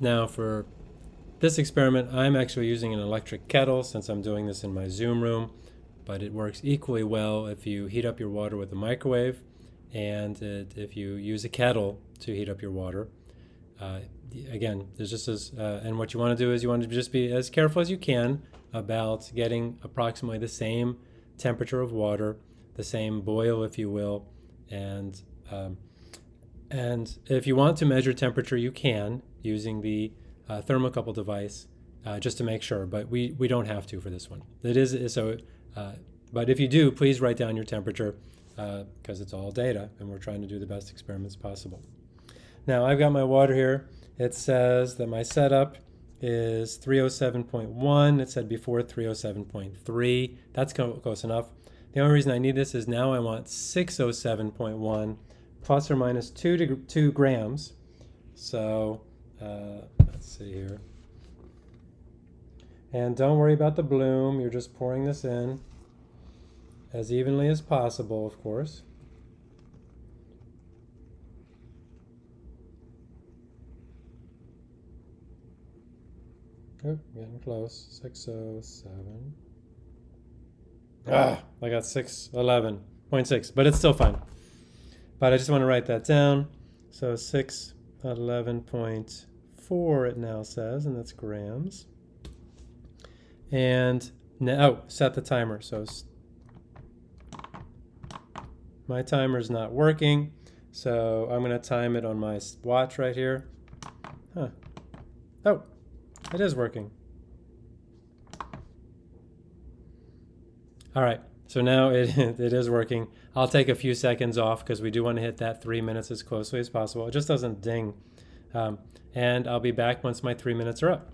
Now for this experiment, I'm actually using an electric kettle since I'm doing this in my Zoom room, but it works equally well if you heat up your water with a microwave and it, if you use a kettle to heat up your water. Uh, again, there's just as, uh, and what you want to do is you want to just be as careful as you can about getting approximately the same temperature of water, the same boil, if you will, and um, and if you want to measure temperature, you can using the uh, thermocouple device uh, just to make sure, but we, we don't have to for this one. It is so, uh, but if you do, please write down your temperature because uh, it's all data and we're trying to do the best experiments possible. Now I've got my water here. It says that my setup is 307.1. It said before 307.3. That's close enough. The only reason I need this is now I want 607.1 plus or minus two, two grams. So uh, let's see here. And don't worry about the bloom. You're just pouring this in as evenly as possible, of course. Oh, getting close. 607. Ah, I got 611.6, but it's still fine. But I just want to write that down. So 611.4 it now says, and that's grams. And now, oh, set the timer. So my timer is not working. So I'm going to time it on my watch right here. Huh. Oh, it is working. All right, so now it, it is working. I'll take a few seconds off because we do want to hit that three minutes as closely as possible. It just doesn't ding. Um, and I'll be back once my three minutes are up.